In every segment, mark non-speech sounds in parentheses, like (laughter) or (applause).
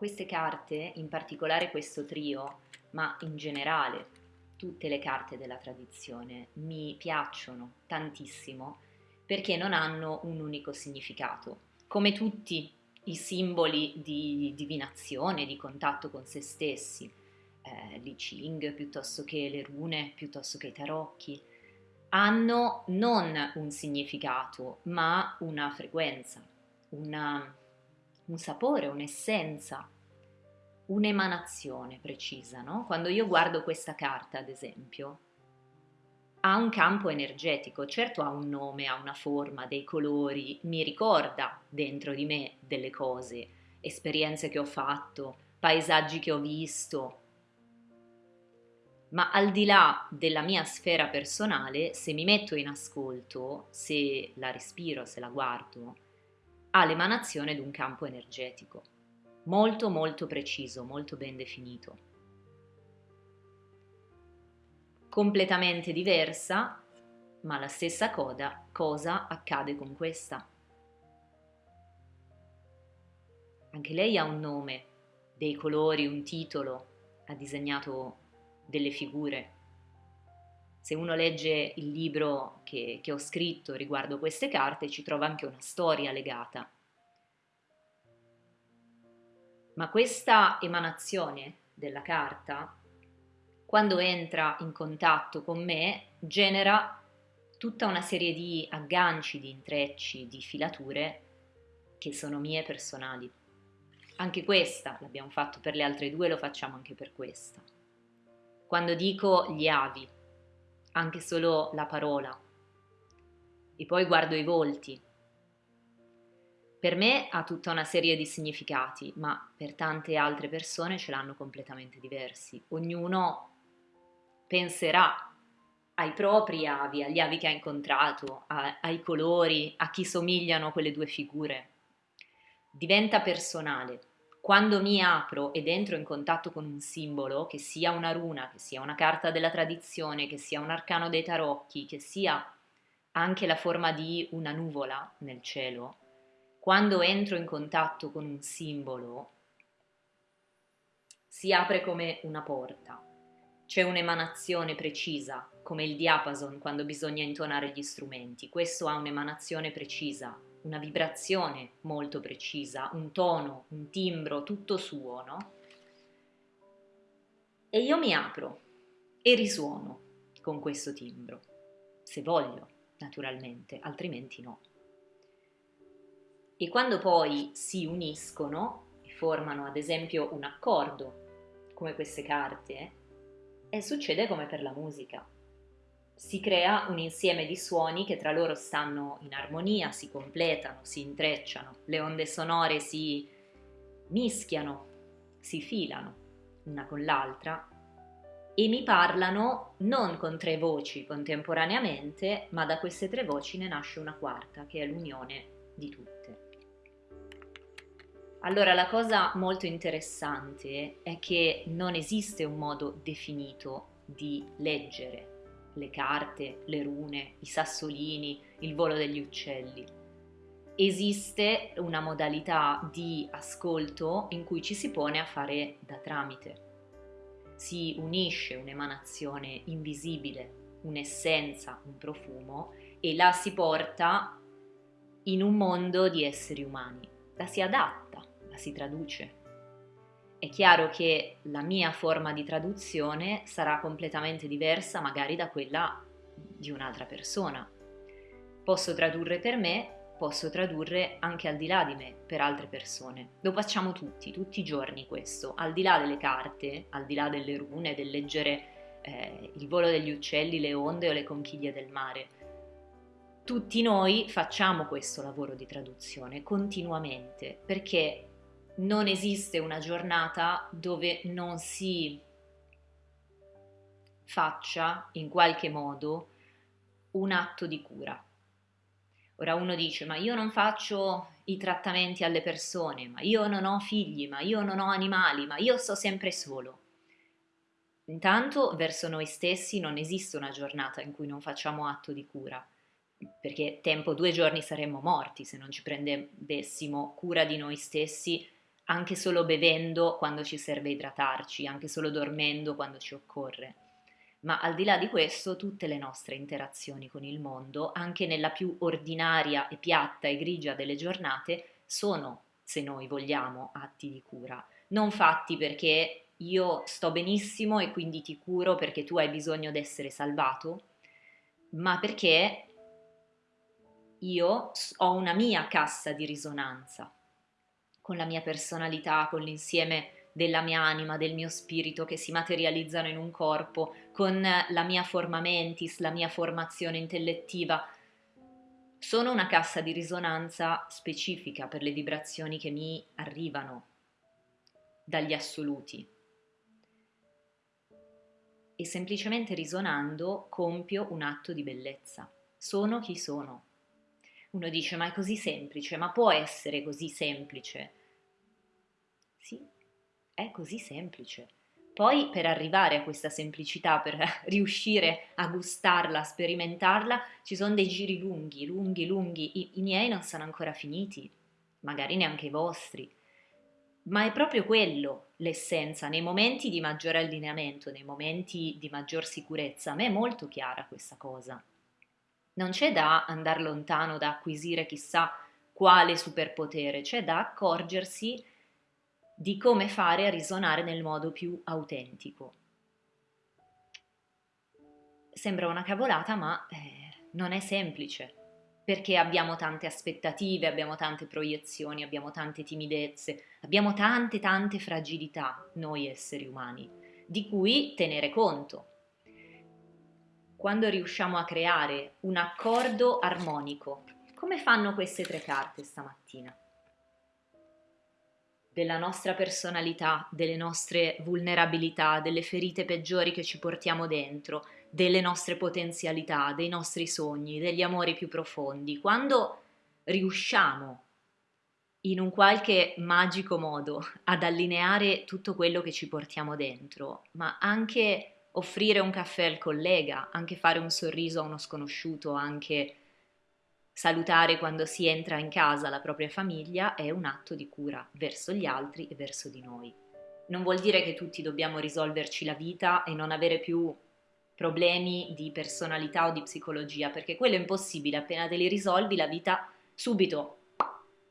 Queste carte, in particolare questo trio, ma in generale tutte le carte della tradizione, mi piacciono tantissimo perché non hanno un unico significato. Come tutti i simboli di divinazione, di contatto con se stessi, eh, l'I Ching piuttosto che le rune, piuttosto che i tarocchi, hanno non un significato, ma una frequenza, una, un sapore, un'essenza, un'emanazione precisa. No? Quando io guardo questa carta, ad esempio, ha un campo energetico, certo ha un nome, ha una forma, dei colori, mi ricorda dentro di me delle cose, esperienze che ho fatto, paesaggi che ho visto, ma al di là della mia sfera personale, se mi metto in ascolto, se la respiro, se la guardo, ha l'emanazione di un campo energetico, molto molto preciso, molto ben definito. Completamente diversa, ma la stessa coda, cosa accade con questa? Anche lei ha un nome, dei colori, un titolo, ha disegnato delle figure. Se uno legge il libro che, che ho scritto riguardo queste carte ci trova anche una storia legata. Ma questa emanazione della carta, quando entra in contatto con me, genera tutta una serie di agganci, di intrecci, di filature che sono mie personali. Anche questa l'abbiamo fatto per le altre due, lo facciamo anche per questa. Quando dico gli avi, anche solo la parola, e poi guardo i volti. Per me ha tutta una serie di significati, ma per tante altre persone ce l'hanno completamente diversi. Ognuno penserà ai propri avi, agli avi che ha incontrato, a, ai colori, a chi somigliano quelle due figure. Diventa personale quando mi apro ed entro in contatto con un simbolo, che sia una runa, che sia una carta della tradizione, che sia un arcano dei tarocchi, che sia anche la forma di una nuvola nel cielo, quando entro in contatto con un simbolo, si apre come una porta. C'è un'emanazione precisa, come il diapason quando bisogna intonare gli strumenti. Questo ha un'emanazione precisa, una vibrazione molto precisa, un tono, un timbro tutto suo, no? E io mi apro e risuono con questo timbro, se voglio, naturalmente, altrimenti no. E quando poi si uniscono e formano ad esempio un accordo, come queste carte, e succede come per la musica si crea un insieme di suoni che tra loro stanno in armonia, si completano, si intrecciano, le onde sonore si mischiano, si filano una con l'altra e mi parlano non con tre voci contemporaneamente, ma da queste tre voci ne nasce una quarta, che è l'unione di tutte. Allora la cosa molto interessante è che non esiste un modo definito di leggere le carte, le rune, i sassolini, il volo degli uccelli. Esiste una modalità di ascolto in cui ci si pone a fare da tramite. Si unisce un'emanazione invisibile, un'essenza, un profumo e la si porta in un mondo di esseri umani. La si adatta, la si traduce. È chiaro che la mia forma di traduzione sarà completamente diversa magari da quella di un'altra persona. Posso tradurre per me, posso tradurre anche al di là di me, per altre persone. Lo facciamo tutti, tutti i giorni questo, al di là delle carte, al di là delle rune, del leggere eh, il volo degli uccelli, le onde o le conchiglie del mare. Tutti noi facciamo questo lavoro di traduzione continuamente perché non esiste una giornata dove non si faccia in qualche modo un atto di cura. Ora uno dice, ma io non faccio i trattamenti alle persone, ma io non ho figli, ma io non ho animali, ma io sto sempre solo. Intanto verso noi stessi non esiste una giornata in cui non facciamo atto di cura, perché tempo due giorni saremmo morti se non ci prendessimo cura di noi stessi anche solo bevendo quando ci serve idratarci, anche solo dormendo quando ci occorre. Ma al di là di questo, tutte le nostre interazioni con il mondo, anche nella più ordinaria e piatta e grigia delle giornate, sono, se noi vogliamo, atti di cura. Non fatti perché io sto benissimo e quindi ti curo perché tu hai bisogno di essere salvato, ma perché io ho una mia cassa di risonanza con la mia personalità, con l'insieme della mia anima, del mio spirito che si materializzano in un corpo, con la mia forma mentis, la mia formazione intellettiva. Sono una cassa di risonanza specifica per le vibrazioni che mi arrivano dagli assoluti. E semplicemente risonando compio un atto di bellezza. Sono chi sono. Uno dice, ma è così semplice, ma può essere così semplice? Sì, è così semplice. Poi per arrivare a questa semplicità, per (laughs) riuscire a gustarla, a sperimentarla, ci sono dei giri lunghi, lunghi, lunghi. I, I, miei non sono ancora finiti, magari neanche i vostri. Ma è proprio quello l'essenza. Nei momenti di maggiore allineamento, nei momenti di maggior sicurezza, a me è molto chiara questa cosa. Non c'è da andare lontano, da acquisire chissà quale superpotere, c'è da accorgersi di come fare a risonare nel modo più autentico. Sembra una cavolata, ma eh, non è semplice, perché abbiamo tante aspettative, abbiamo tante proiezioni, abbiamo tante timidezze, abbiamo tante tante fragilità, noi esseri umani, di cui tenere conto. Quando riusciamo a creare un accordo armonico, come fanno queste tre carte stamattina? della nostra personalità, delle nostre vulnerabilità, delle ferite peggiori che ci portiamo dentro, delle nostre potenzialità, dei nostri sogni, degli amori più profondi. Quando riusciamo in un qualche magico modo ad allineare tutto quello che ci portiamo dentro, ma anche offrire un caffè al collega, anche fare un sorriso a uno sconosciuto, anche Salutare quando si entra in casa la propria famiglia è un atto di cura verso gli altri e verso di noi. Non vuol dire che tutti dobbiamo risolverci la vita e non avere più problemi di personalità o di psicologia, perché quello è impossibile, appena te li risolvi la vita subito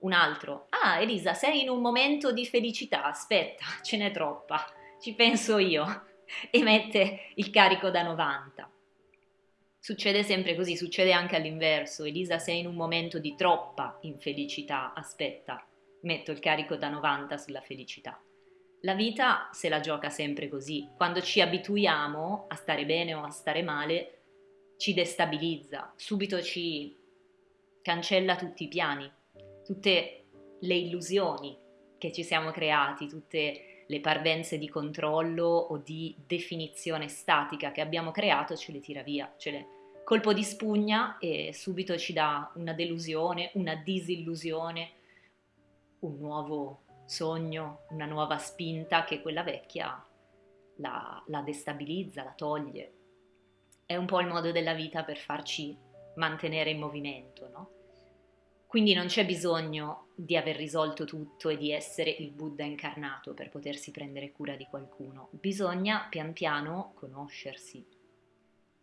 un altro. Ah, Elisa, sei in un momento di felicità, aspetta, (laughs) ce n'è troppa, ci penso io. (laughs) E mette il carico da 90. Succede sempre così, succede anche all'inverso. Elisa, sei in un momento di troppa infelicità, aspetta, metto il carico da 90 sulla felicità. La vita se la gioca sempre così. Quando ci abituiamo a stare bene o a stare male, ci destabilizza, subito ci cancella tutti i piani, tutte le illusioni che ci siamo creati, tutte le parvenze di controllo o di definizione statica che abbiamo creato ce le tira via, ce le colpo di spugna e subito ci dà una delusione, una disillusione, un nuovo sogno, una nuova spinta che quella vecchia la, la destabilizza, la toglie. È un po' il modo della vita per farci mantenere in movimento, no? Quindi non c'è bisogno di aver risolto tutto e di essere il Buddha incarnato per potersi prendere cura di qualcuno. Bisogna pian piano conoscersi,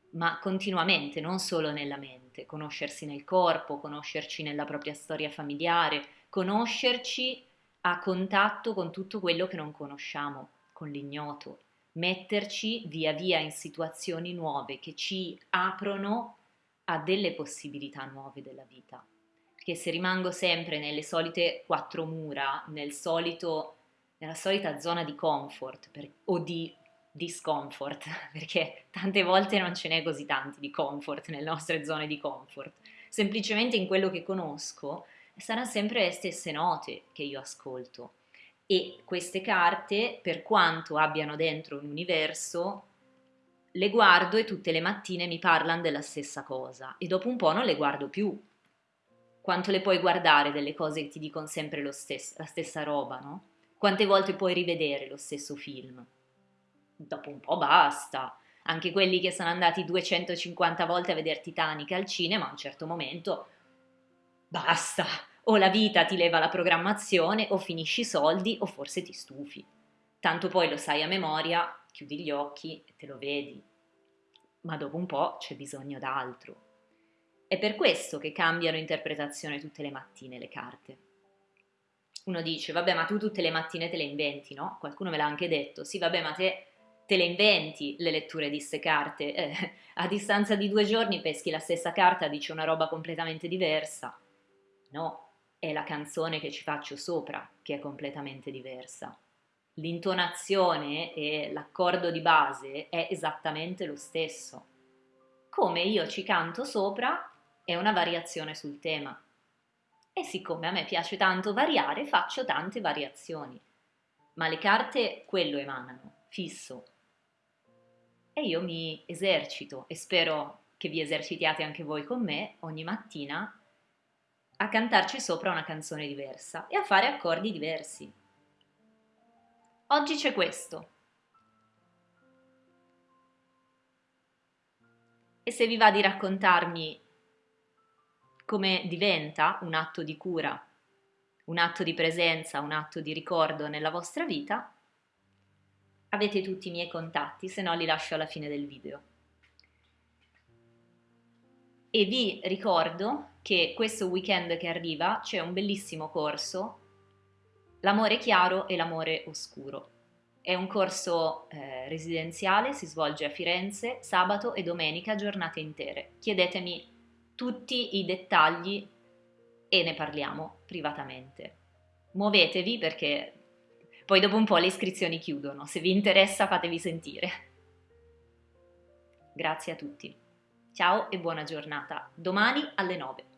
ma continuamente, non solo nella mente, conoscersi nel corpo, conoscerci nella propria storia familiare, conoscerci a contatto con tutto quello che non conosciamo, con l'ignoto, metterci via via in situazioni nuove che ci aprono a delle possibilità nuove della vita che se rimango sempre nelle solite quattro mura, nel solito, nella solita zona di comfort per, o di discomfort, (laughs) perché tante volte non ce n'è così tanti di comfort nelle nostre zone di comfort, semplicemente in quello che conosco saranno sempre le stesse note che io ascolto. E queste carte, per quanto abbiano dentro un universo, le guardo e tutte le mattine mi parlano della stessa cosa e dopo un po' non le guardo più quanto le puoi guardare delle cose che ti dicono sempre stesso, la stessa roba, no? Quante volte puoi rivedere lo stesso film? Dopo un po' basta. Anche quelli che sono andati 250 volte a vedere Titanic al cinema, a un certo momento basta. o la vita ti leva la programmazione, o finisci i soldi, o forse ti stufi. Tanto poi lo sai a memoria, chiudi gli occhi e te lo vedi. Ma dopo un po' c'è bisogno d'altro. È per questo che cambiano interpretazione tutte le mattine le carte. Uno dice, vabbè, ma tu tutte le mattine te le inventi, no? Qualcuno me l'ha anche detto, sì, vabbè, ma te te le inventi le letture di queste carte. (laughs) Eh, a distanza di due giorni peschi la stessa carta, dice una roba completamente diversa. No, è la canzone che ci faccio sopra che è completamente diversa. L'intonazione e l'accordo di base è esattamente lo stesso. Come io ci canto sopra è una variazione sul tema. E siccome a me piace tanto variare, faccio tante variazioni. Ma le carte quello emanano, fisso. E io mi esercito e spero che vi esercitiate anche voi con me ogni mattina a cantarci sopra una canzone diversa e a fare accordi diversi. Oggi c'è questo. E se vi va di raccontarmi come diventa un atto di cura, un atto di presenza, un atto di ricordo nella vostra vita, avete tutti i miei contatti, se no li lascio alla fine del video. E vi ricordo che questo weekend che arriva c'è un bellissimo corso, L'amore chiaro e l'amore oscuro. È un corso eh, residenziale, si svolge a Firenze, sabato e domenica, giornate intere. Chiedetemi tutti i dettagli e ne parliamo privatamente. Muovetevi perché poi dopo un po' le iscrizioni chiudono. Se vi interessa fatevi sentire. Grazie a tutti. Ciao e buona giornata. Domani alle 9.